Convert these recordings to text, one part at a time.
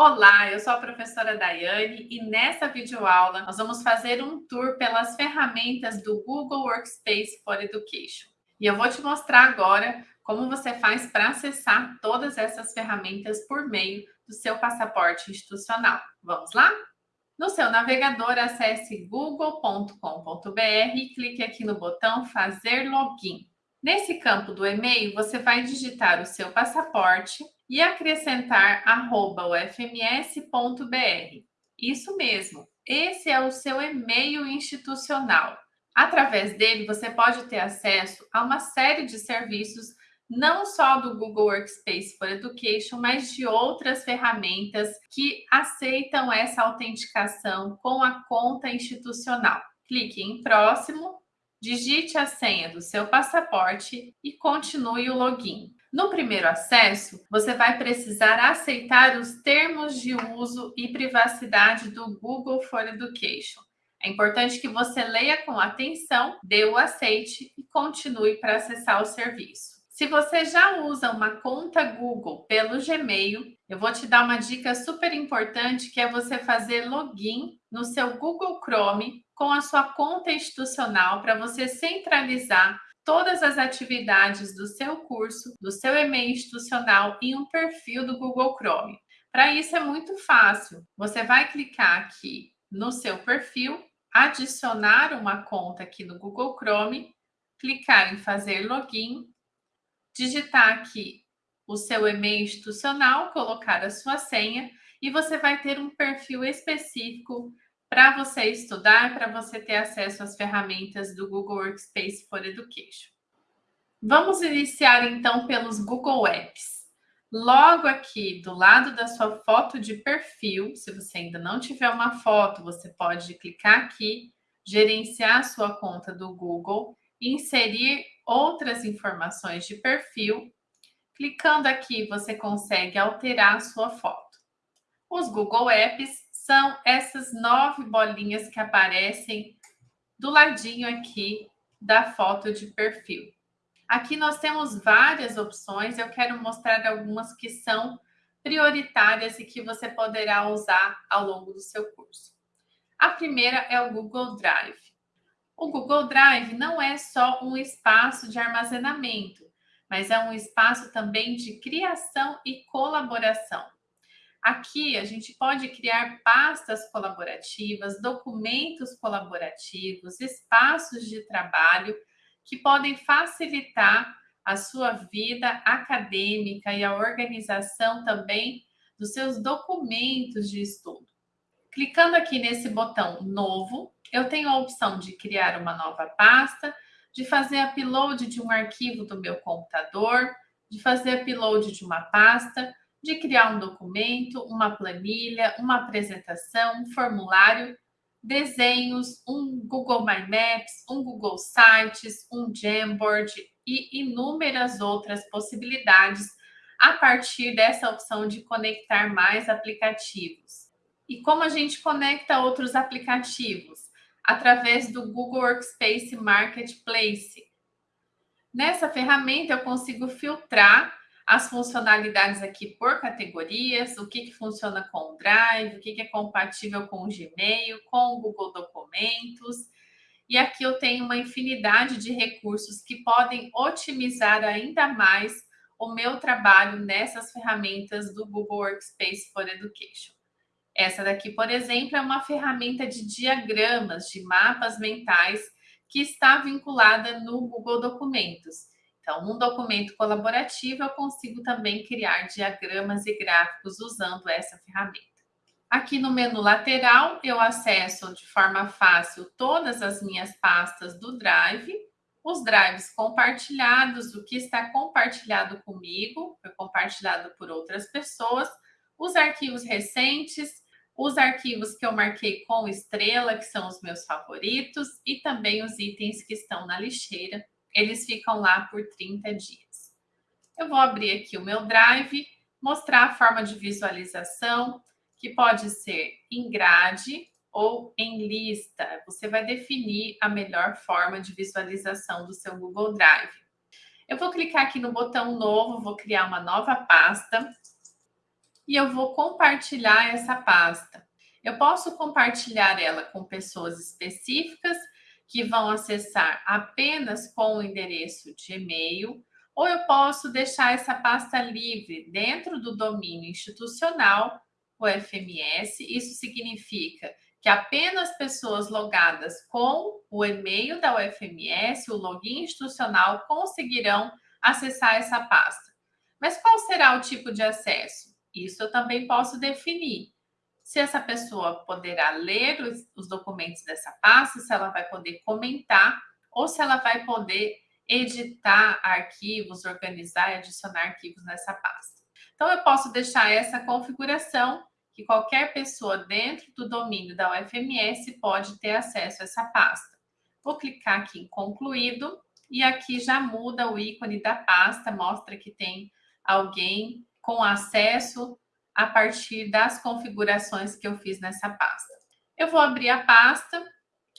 Olá, eu sou a professora Daiane e nessa videoaula nós vamos fazer um tour pelas ferramentas do Google Workspace for Education. E eu vou te mostrar agora como você faz para acessar todas essas ferramentas por meio do seu passaporte institucional. Vamos lá? No seu navegador, acesse google.com.br e clique aqui no botão Fazer Login. Nesse campo do e-mail, você vai digitar o seu passaporte e acrescentar ufms.br. Isso mesmo, esse é o seu e-mail institucional. Através dele, você pode ter acesso a uma série de serviços, não só do Google Workspace for Education, mas de outras ferramentas que aceitam essa autenticação com a conta institucional. Clique em Próximo, digite a senha do seu passaporte e continue o login. No primeiro acesso, você vai precisar aceitar os termos de uso e privacidade do Google for Education. É importante que você leia com atenção, dê o aceite e continue para acessar o serviço. Se você já usa uma conta Google pelo Gmail, eu vou te dar uma dica super importante que é você fazer login no seu Google Chrome com a sua conta institucional para você centralizar todas as atividades do seu curso, do seu e-mail institucional em um perfil do Google Chrome. Para isso é muito fácil. Você vai clicar aqui no seu perfil, adicionar uma conta aqui no Google Chrome, clicar em fazer login, digitar aqui o seu e-mail institucional, colocar a sua senha e você vai ter um perfil específico para você estudar, para você ter acesso às ferramentas do Google Workspace for Education. Vamos iniciar então pelos Google Apps. Logo aqui do lado da sua foto de perfil, se você ainda não tiver uma foto, você pode clicar aqui, gerenciar a sua conta do Google, inserir outras informações de perfil. Clicando aqui, você consegue alterar a sua foto. Os Google Apps são essas nove bolinhas que aparecem do ladinho aqui da foto de perfil. Aqui nós temos várias opções, eu quero mostrar algumas que são prioritárias e que você poderá usar ao longo do seu curso. A primeira é o Google Drive. O Google Drive não é só um espaço de armazenamento, mas é um espaço também de criação e colaboração. Aqui a gente pode criar pastas colaborativas, documentos colaborativos, espaços de trabalho que podem facilitar a sua vida acadêmica e a organização também dos seus documentos de estudo. Clicando aqui nesse botão Novo, eu tenho a opção de criar uma nova pasta, de fazer upload de um arquivo do meu computador, de fazer upload de uma pasta, de criar um documento, uma planilha, uma apresentação, um formulário, desenhos, um Google My Maps, um Google Sites, um Jamboard e inúmeras outras possibilidades a partir dessa opção de conectar mais aplicativos. E como a gente conecta outros aplicativos? Através do Google Workspace Marketplace. Nessa ferramenta eu consigo filtrar as funcionalidades aqui por categorias, o que, que funciona com o Drive, o que, que é compatível com o Gmail, com o Google Documentos. E aqui eu tenho uma infinidade de recursos que podem otimizar ainda mais o meu trabalho nessas ferramentas do Google Workspace for Education. Essa daqui, por exemplo, é uma ferramenta de diagramas, de mapas mentais, que está vinculada no Google Documentos. Então, num documento colaborativo, eu consigo também criar diagramas e gráficos usando essa ferramenta. Aqui no menu lateral, eu acesso de forma fácil todas as minhas pastas do Drive, os drives compartilhados, o que está compartilhado comigo, foi compartilhado por outras pessoas, os arquivos recentes, os arquivos que eu marquei com estrela, que são os meus favoritos, e também os itens que estão na lixeira, eles ficam lá por 30 dias. Eu vou abrir aqui o meu Drive, mostrar a forma de visualização, que pode ser em grade ou em lista. Você vai definir a melhor forma de visualização do seu Google Drive. Eu vou clicar aqui no botão novo, vou criar uma nova pasta. e eu vou compartilhar essa pasta. Eu posso compartilhar ela com pessoas específicas que vão acessar apenas com o endereço de e-mail, ou eu posso deixar essa pasta livre dentro do domínio institucional, o FMS. Isso significa que apenas pessoas logadas com o e-mail da UFMS, o login institucional, conseguirão acessar essa pasta. Mas qual será o tipo de acesso? Isso eu também posso definir. Se essa pessoa poderá ler os, os documentos dessa pasta, se ela vai poder comentar ou se ela vai poder editar arquivos, organizar e adicionar arquivos nessa pasta. Então, eu posso deixar essa configuração que qualquer pessoa dentro do domínio da UFMS pode ter acesso a essa pasta. Vou clicar aqui em concluído e aqui já muda o ícone da pasta, mostra que tem alguém com acesso a partir das configurações que eu fiz nessa pasta. Eu vou abrir a pasta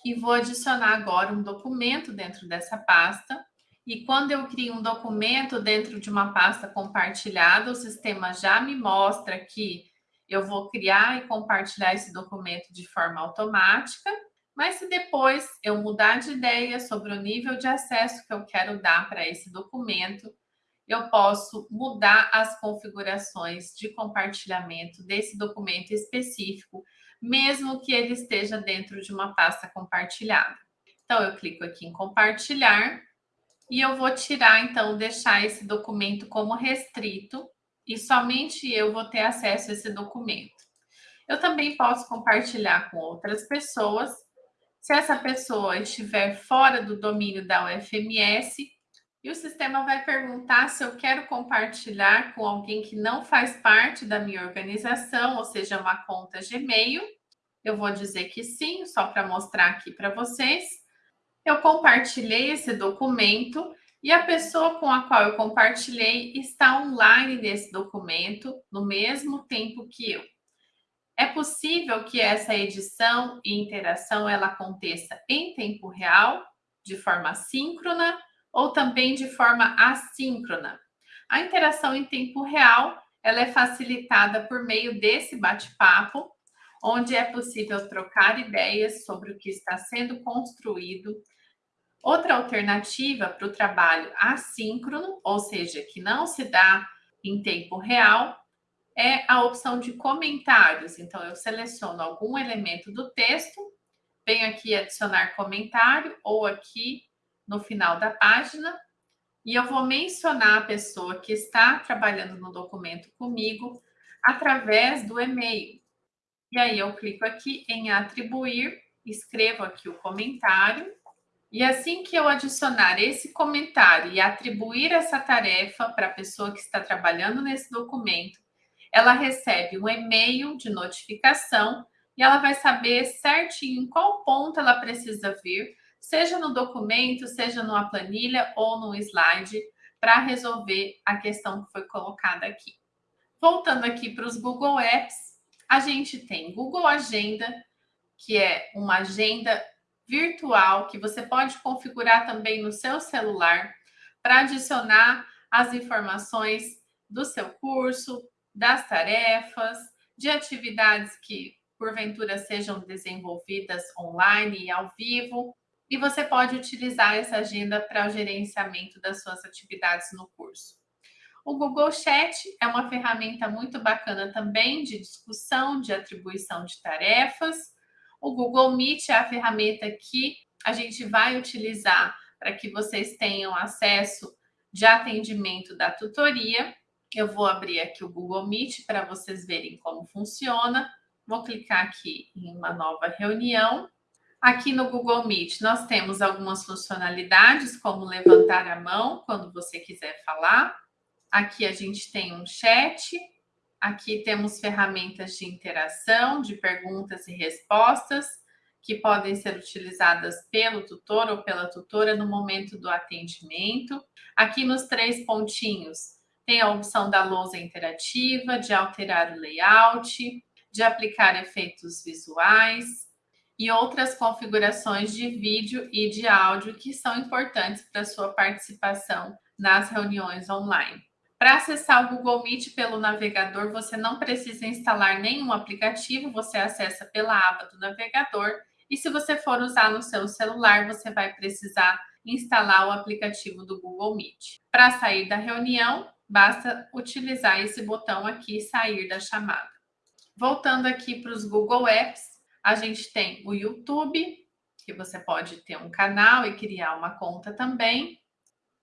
e vou adicionar agora um documento dentro dessa pasta. E quando eu crio um documento dentro de uma pasta compartilhada, o sistema já me mostra que eu vou criar e compartilhar esse documento de forma automática, mas se depois eu mudar de ideia sobre o nível de acesso que eu quero dar para esse documento, eu posso mudar as configurações de compartilhamento desse documento específico, mesmo que ele esteja dentro de uma pasta compartilhada. Então, eu clico aqui em compartilhar e eu vou tirar, então, deixar esse documento como restrito e somente eu vou ter acesso a esse documento. Eu também posso compartilhar com outras pessoas. Se essa pessoa estiver fora do domínio da UFMS, e o sistema vai perguntar se eu quero compartilhar com alguém que não faz parte da minha organização, ou seja, uma conta Gmail. Eu vou dizer que sim, só para mostrar aqui para vocês. Eu compartilhei esse documento e a pessoa com a qual eu compartilhei está online nesse documento no mesmo tempo que eu. É possível que essa edição e interação ela aconteça em tempo real, de forma síncrona ou também de forma assíncrona. A interação em tempo real ela é facilitada por meio desse bate-papo, onde é possível trocar ideias sobre o que está sendo construído Outra alternativa para o trabalho assíncrono, ou seja, que não se dá em tempo real, é a opção de comentários. Então, eu seleciono algum elemento do texto, venho aqui adicionar comentário ou aqui no final da página, e eu vou mencionar a pessoa que está trabalhando no documento comigo através do e-mail. E aí eu clico aqui em atribuir, escrevo aqui o comentário e assim que eu adicionar esse comentário e atribuir essa tarefa para a pessoa que está trabalhando nesse documento, ela recebe um e-mail de notificação e ela vai saber certinho em qual ponto ela precisa vir, seja no documento, seja numa planilha ou num slide, para resolver a questão que foi colocada aqui. Voltando aqui para os Google Apps, a gente tem Google Agenda, que é uma agenda virtual que você pode configurar também no seu celular para adicionar as informações do seu curso, das tarefas, de atividades que porventura sejam desenvolvidas online e ao vivo. E você pode utilizar essa agenda para o gerenciamento das suas atividades no curso. O Google Chat é uma ferramenta muito bacana também de discussão, de atribuição de tarefas. O Google Meet é a ferramenta que a gente vai utilizar para que vocês tenham acesso de atendimento da tutoria. Eu vou abrir aqui o Google Meet para vocês verem como funciona. Vou clicar aqui em uma nova reunião. Aqui no Google Meet nós temos algumas funcionalidades, como levantar a mão quando você quiser falar. Aqui a gente tem um chat, Aqui temos ferramentas de interação, de perguntas e respostas, que podem ser utilizadas pelo tutor ou pela tutora no momento do atendimento. Aqui nos três pontinhos, tem a opção da lousa interativa, de alterar o layout, de aplicar efeitos visuais e outras configurações de vídeo e de áudio que são importantes para sua participação nas reuniões online. Para acessar o Google Meet pelo navegador, você não precisa instalar nenhum aplicativo, você acessa pela aba do navegador. E se você for usar no seu celular, você vai precisar instalar o aplicativo do Google Meet. Para sair da reunião, basta utilizar esse botão aqui, sair da chamada. Voltando aqui para os Google Apps, a gente tem o YouTube, que você pode ter um canal e criar uma conta também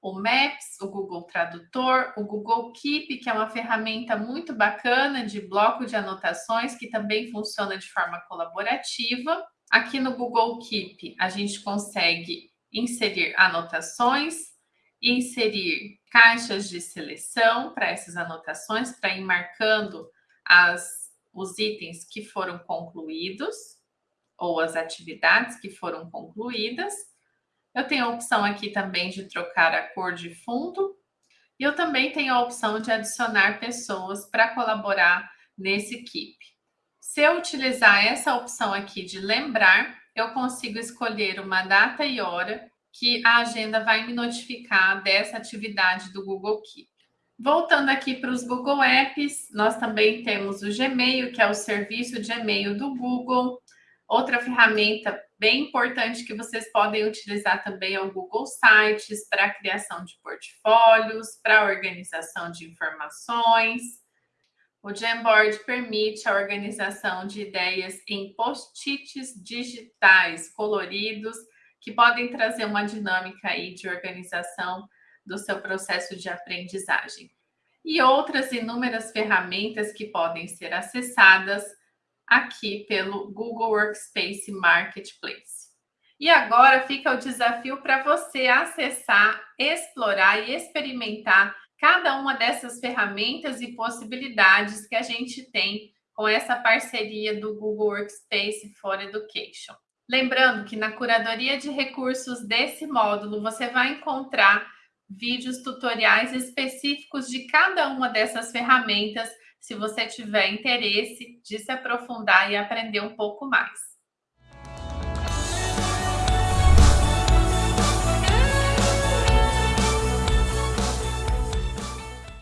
o Maps, o Google Tradutor, o Google Keep, que é uma ferramenta muito bacana de bloco de anotações, que também funciona de forma colaborativa. Aqui no Google Keep, a gente consegue inserir anotações, inserir caixas de seleção para essas anotações, para ir marcando as, os itens que foram concluídos ou as atividades que foram concluídas. Eu tenho a opção aqui também de trocar a cor de fundo. E eu também tenho a opção de adicionar pessoas para colaborar nesse Keep. Se eu utilizar essa opção aqui de lembrar, eu consigo escolher uma data e hora que a agenda vai me notificar dessa atividade do Google Keep. Voltando aqui para os Google Apps, nós também temos o Gmail, que é o serviço de e-mail do Google. Outra ferramenta bem importante que vocês podem utilizar também é o Google Sites para a criação de portfólios, para a organização de informações. O Jamboard permite a organização de ideias em post-its digitais coloridos que podem trazer uma dinâmica aí de organização do seu processo de aprendizagem. E outras inúmeras ferramentas que podem ser acessadas aqui pelo Google Workspace Marketplace. E agora fica o desafio para você acessar, explorar e experimentar cada uma dessas ferramentas e possibilidades que a gente tem com essa parceria do Google Workspace for Education. Lembrando que na curadoria de recursos desse módulo você vai encontrar vídeos tutoriais específicos de cada uma dessas ferramentas se você tiver interesse de se aprofundar e aprender um pouco mais.